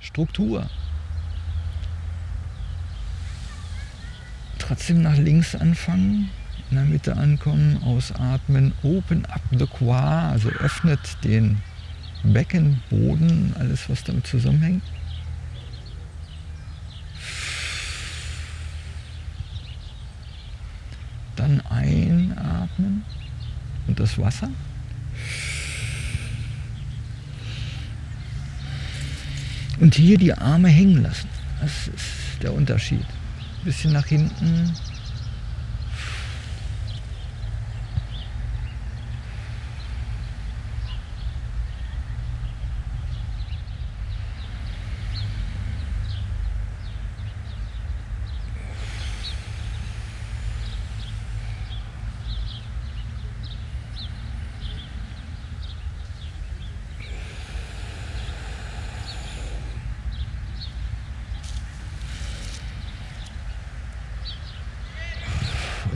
Struktur. Trotzdem nach links anfangen, in der Mitte ankommen, ausatmen, open up the qua, also öffnet den Beckenboden, alles was damit zusammenhängt. Dann einatmen und das Wasser. Und hier die Arme hängen lassen. Das ist der Unterschied. Ein bisschen nach hinten,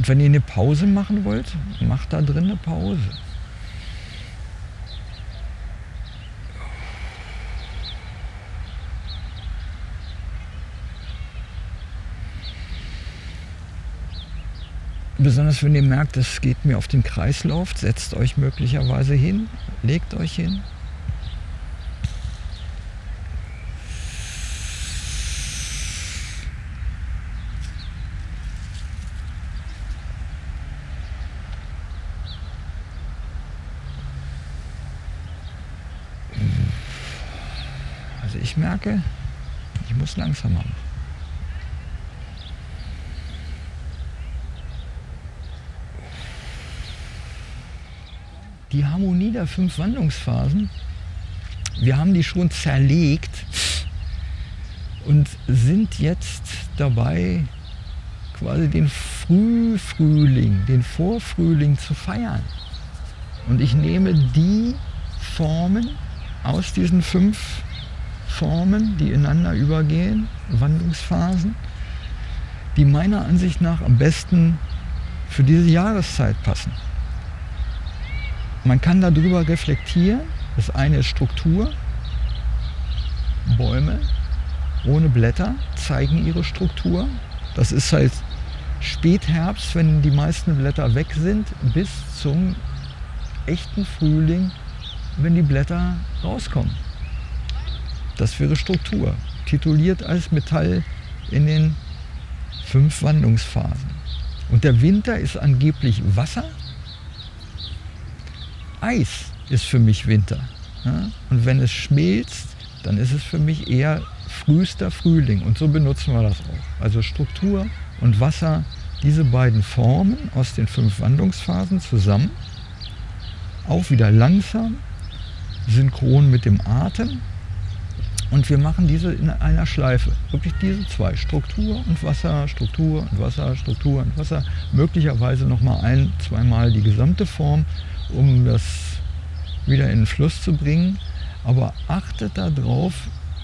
Und wenn ihr eine Pause machen wollt, macht da drin eine Pause. Besonders wenn ihr merkt, es geht mir auf den Kreislauf, setzt euch möglicherweise hin, legt euch hin. Also ich merke, ich muss langsamer machen. Die Harmonie der fünf Wandlungsphasen, wir haben die schon zerlegt und sind jetzt dabei, quasi den Frühfrühling, den Vorfrühling zu feiern. Und ich nehme die Formen aus diesen fünf Formen, die ineinander übergehen, Wandlungsphasen, die meiner Ansicht nach am besten für diese Jahreszeit passen. Man kann darüber reflektieren. Das eine ist Struktur. Bäume ohne Blätter zeigen ihre Struktur. Das ist halt Spätherbst, wenn die meisten Blätter weg sind, bis zum echten Frühling, wenn die Blätter rauskommen. Das wäre Struktur, tituliert als Metall in den fünf Wandlungsphasen. Und der Winter ist angeblich Wasser. Eis ist für mich Winter. Ja? Und wenn es schmilzt, dann ist es für mich eher frühester Frühling. Und so benutzen wir das auch. Also Struktur und Wasser, diese beiden Formen aus den fünf Wandlungsphasen zusammen. Auch wieder langsam, synchron mit dem Atem. Und wir machen diese in einer Schleife. Wirklich diese zwei. Struktur und Wasser, Struktur und Wasser, Struktur und Wasser. Möglicherweise nochmal ein, zweimal die gesamte Form, um das wieder in den Fluss zu bringen. Aber achtet darauf,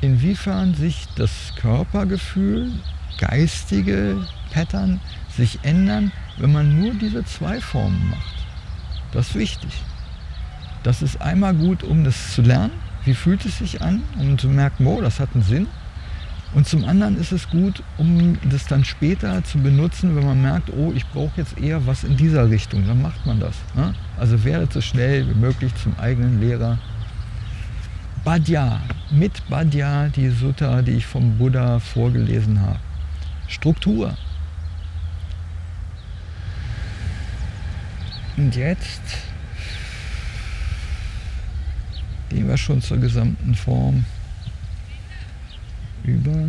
inwiefern sich das Körpergefühl, geistige Pattern sich ändern, wenn man nur diese zwei Formen macht. Das ist wichtig. Das ist einmal gut, um das zu lernen wie fühlt es sich an, um zu merken, oh, das hat einen Sinn. Und zum anderen ist es gut, um das dann später zu benutzen, wenn man merkt, oh, ich brauche jetzt eher was in dieser Richtung. Dann macht man das. Ne? Also werdet so schnell wie möglich zum eigenen Lehrer. Badya, mit Badya, die Sutta, die ich vom Buddha vorgelesen habe. Struktur. Und jetzt Gehen wir schon zur gesamten Form über.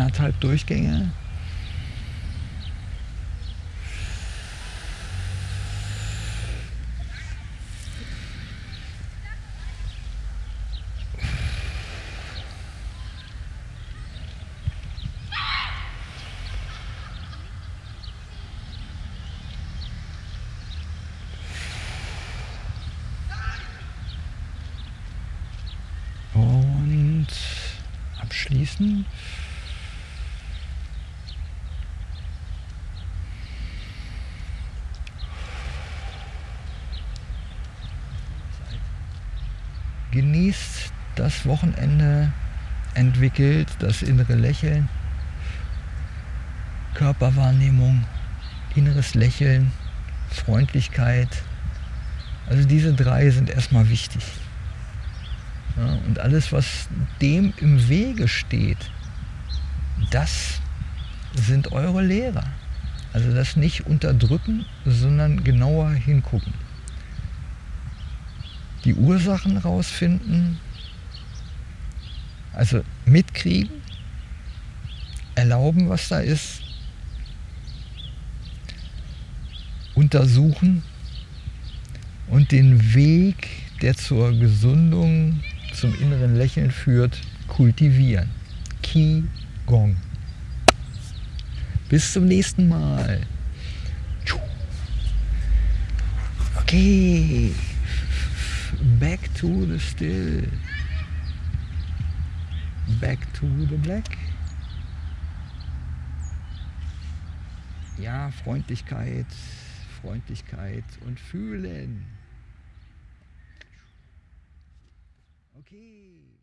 Anderthalb Durchgänge. Und abschließen. Genießt das Wochenende, entwickelt das innere Lächeln, Körperwahrnehmung, inneres Lächeln, Freundlichkeit. Also diese drei sind erstmal wichtig. Ja, und alles, was dem im Wege steht, das sind eure Lehrer. Also das nicht unterdrücken, sondern genauer hingucken. Die Ursachen rausfinden, also mitkriegen, erlauben, was da ist, untersuchen und den Weg, der zur Gesundung zum inneren Lächeln führt, kultivieren. Qi Gong. Bis zum nächsten Mal. Okay. Back to the still. Back to the black. Ja, Freundlichkeit, Freundlichkeit und fühlen. Okay.